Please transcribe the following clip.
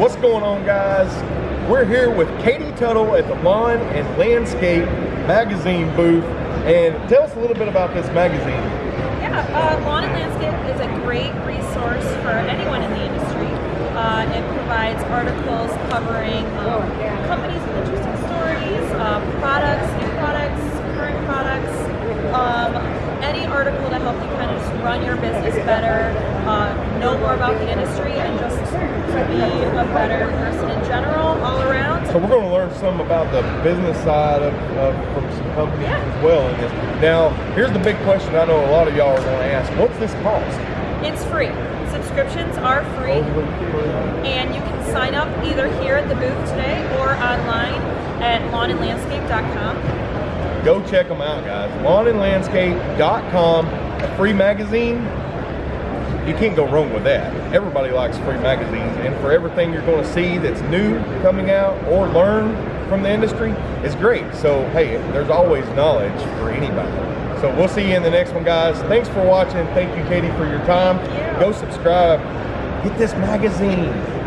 What's going on guys? We're here with Katie Tuttle at the Lawn and Landscape magazine booth and tell us a little bit about this magazine. Yeah, uh, Lawn and Landscape is a great resource for anyone in the industry. Uh, it provides articles covering um, companies with interesting stories, uh, article to help you kind of just run your business better, uh, know more about the industry, and just to be a better person in general, all around. So we're going to learn some about the business side of, of from some companies Yeah. as well in this. Now, here's the big question I know a lot of y'all are going to ask. What's this cost? It's free. Subscriptions are free. and you can sign up either here at the booth today or online at lawnandlandscape.com. Go check them out, guys. Lawnandlandscape.com, a free magazine. You can't go wrong with that. Everybody likes free magazines, and for everything you're going to see that's new coming out or learn from the industry, it's great. So, hey, there's always knowledge for anybody. So, we'll see you in the next one, guys. Thanks for watching. Thank you, Katie, for your time. You. Go subscribe. Get this magazine.